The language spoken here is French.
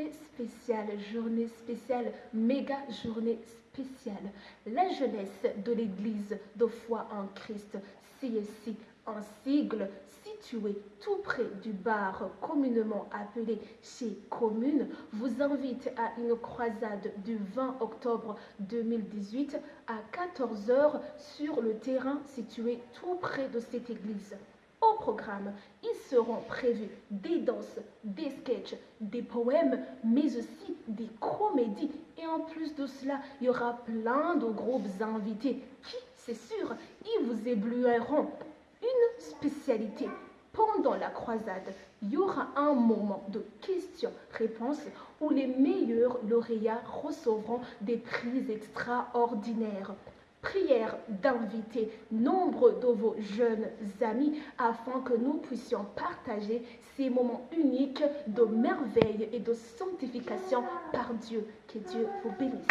journée spéciale, journée spéciale, méga journée spéciale. La jeunesse de l'Église de foi en Christ, CSC, un sigle situé tout près du bar communément appelé chez Commune, vous invite à une croisade du 20 octobre 2018 à 14h sur le terrain situé tout près de cette église. Au programme, ils seront prévus des danses, des sketchs, des poèmes, mais aussi des comédies. Et en plus de cela, il y aura plein de groupes invités qui, c'est sûr, ils vous éblouiront. Une spécialité. Pendant la croisade, il y aura un moment de questions-réponses où les meilleurs lauréats recevront des prix extraordinaires prière d'inviter nombre de vos jeunes amis afin que nous puissions partager ces moments uniques de merveille et de sanctification par Dieu. Que Dieu vous bénisse.